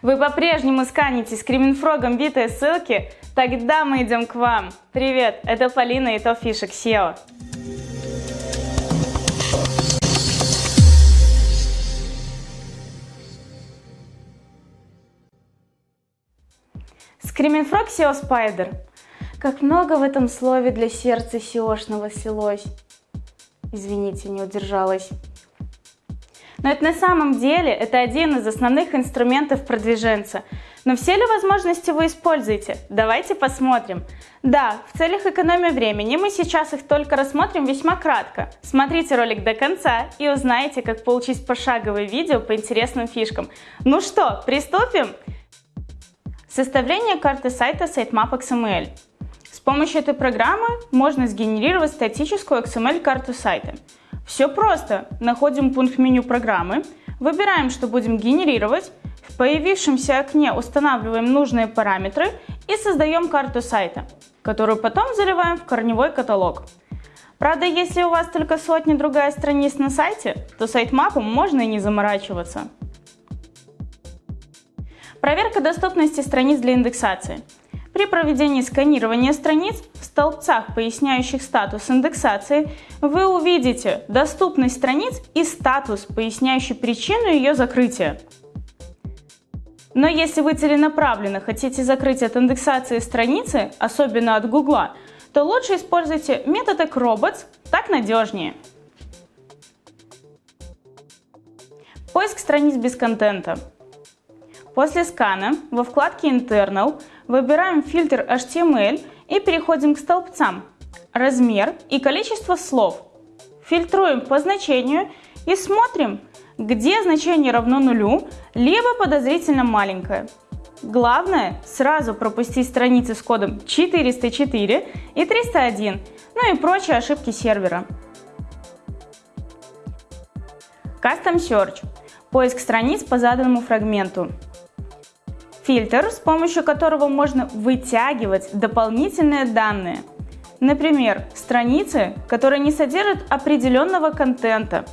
Вы по-прежнему сканите скриминфрогом битые ссылки? Тогда мы идем к вам. Привет, это Полина и Топ Фишек SEO. Скриминфрог SEO Spider. Как много в этом слове для сердца SEOшного слилось. Извините, не удержалась. Но это на самом деле это один из основных инструментов продвиженца. Но все ли возможности вы используете? Давайте посмотрим. Да, в целях экономии времени мы сейчас их только рассмотрим весьма кратко. Смотрите ролик до конца и узнаете, как получить пошаговое видео по интересным фишкам. Ну что, приступим? Составление карты сайта Sitemap XML. С помощью этой программы можно сгенерировать статическую XML-карту сайта. Все просто. Находим пункт меню программы, выбираем, что будем генерировать, в появившемся окне устанавливаем нужные параметры и создаем карту сайта, которую потом заливаем в корневой каталог. Правда, если у вас только сотни другая страниц на сайте, то сайтмапом можно и не заморачиваться. Проверка доступности страниц для индексации. При проведении сканирования страниц в столбцах, поясняющих статус индексации, вы увидите доступность страниц и статус, поясняющий причину ее закрытия. Но если вы целенаправленно хотите закрыть от индексации страницы, особенно от Гугла, то лучше используйте метод Acrobots, так надежнее. Поиск страниц без контента. После скана во вкладке Internal выбираем фильтр HTML и переходим к столбцам «Размер» и «Количество слов». Фильтруем по значению и смотрим, где значение равно нулю, либо подозрительно маленькое. Главное сразу пропустить страницы с кодом 404 и 301, ну и прочие ошибки сервера. Custom Search – поиск страниц по заданному фрагменту. Фильтр, с помощью которого можно вытягивать дополнительные данные. Например, страницы, которые не содержат определенного контента,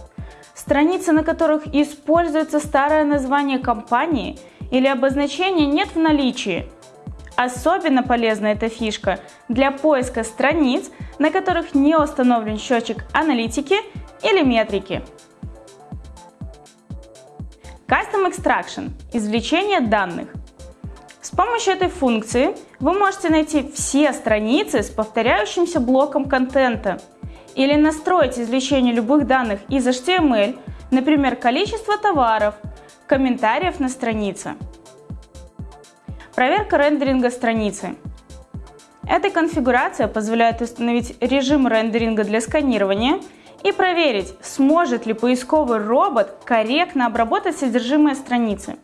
страницы, на которых используется старое название компании или обозначение нет в наличии. Особенно полезна эта фишка для поиска страниц, на которых не установлен счетчик аналитики или метрики. Custom Extraction – извлечение данных – помощью этой функции вы можете найти все страницы с повторяющимся блоком контента или настроить извлечение любых данных из HTML, например, количество товаров, комментариев на странице. Проверка рендеринга страницы. Эта конфигурация позволяет установить режим рендеринга для сканирования и проверить, сможет ли поисковый робот корректно обработать содержимое страницы.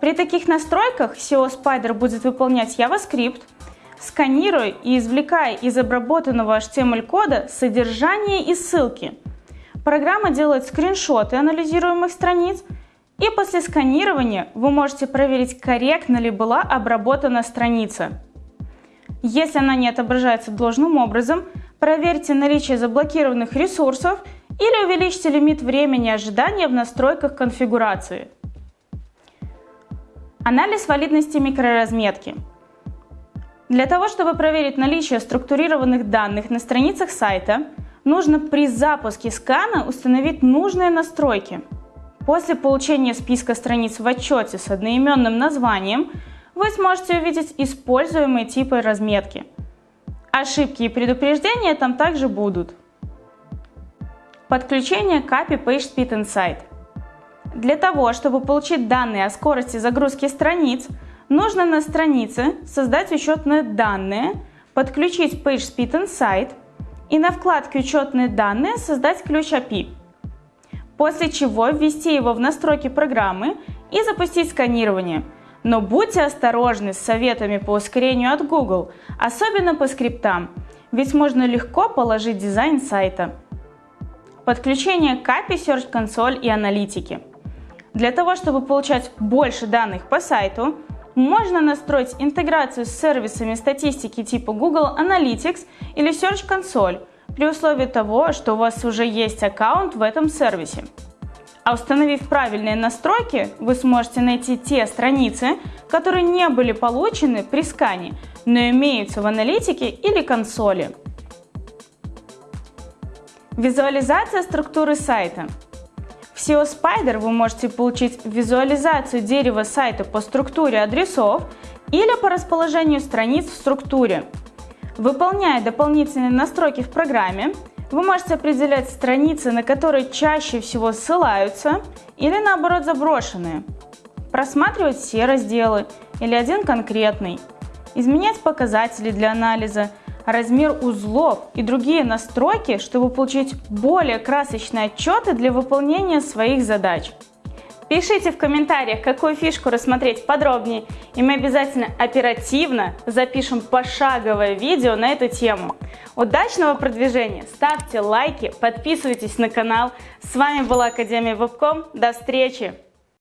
При таких настройках SEO Spider будет выполнять JavaScript, сканируя и извлекая из обработанного HTML-кода содержание и ссылки. Программа делает скриншоты анализируемых страниц, и после сканирования вы можете проверить, корректно ли была обработана страница. Если она не отображается должным образом, проверьте наличие заблокированных ресурсов или увеличьте лимит времени ожидания в настройках конфигурации. Анализ валидности микроразметки. Для того, чтобы проверить наличие структурированных данных на страницах сайта, нужно при запуске скана установить нужные настройки. После получения списка страниц в отчете с одноименным названием вы сможете увидеть используемые типы разметки. Ошибки и предупреждения там также будут. Подключение Copy Page Speed Insight. Для того, чтобы получить данные о скорости загрузки страниц, нужно на странице создать учетные данные, подключить PageSpeed Insight и на вкладке «Учетные данные» создать ключ API. После чего ввести его в настройки программы и запустить сканирование. Но будьте осторожны с советами по ускорению от Google, особенно по скриптам, ведь можно легко положить дизайн сайта. Подключение к API Search Console и аналитики – для того, чтобы получать больше данных по сайту, можно настроить интеграцию с сервисами статистики типа Google Analytics или Search Console при условии того, что у вас уже есть аккаунт в этом сервисе. А установив правильные настройки, вы сможете найти те страницы, которые не были получены при скане, но имеются в аналитике или консоли. Визуализация структуры сайта. SEO Spider вы можете получить визуализацию дерева сайта по структуре адресов или по расположению страниц в структуре. Выполняя дополнительные настройки в программе, вы можете определять страницы, на которые чаще всего ссылаются или наоборот заброшенные, просматривать все разделы или один конкретный, изменять показатели для анализа, размер узлов и другие настройки, чтобы получить более красочные отчеты для выполнения своих задач. Пишите в комментариях, какую фишку рассмотреть подробнее, и мы обязательно оперативно запишем пошаговое видео на эту тему. Удачного продвижения, ставьте лайки, подписывайтесь на канал. С вами была Академия Вебком, до встречи!